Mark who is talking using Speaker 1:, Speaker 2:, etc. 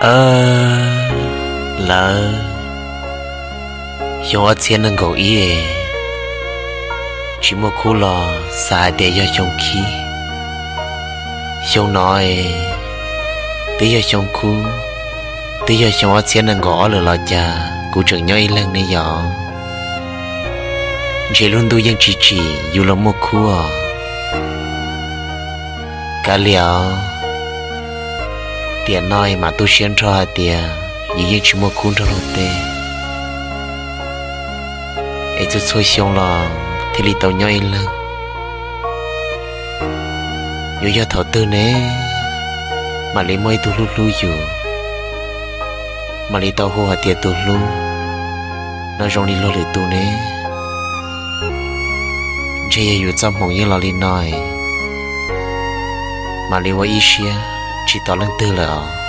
Speaker 1: ờ lỡ dùng ở nâng cầu ý chỉ một khu lò xài để cho trong khí. Dùng nói tí cho trong khu tí cho trong ở nâng lỡ lò cha cụ trưởng nhau lần này chỉ luôn tôi dân chỉ chỉ dù là một khu à cả liệu tiền nói mà tôi xuyên cho tiền như như chỉ một cuốn cho rồi tê. Ấy tôi xôi xong là thì lì tàu nhoi lưng. Dù do thảo tư nế, mà lấy mấy tôi lu lu dù. Mà lấy tàu hồ hà tiền tôi lu nó rong đi lo được tôi nế. Chỉ dù trong hồng như là lì nói, mà lấy qua ý xia chỉ tỏ lên tư là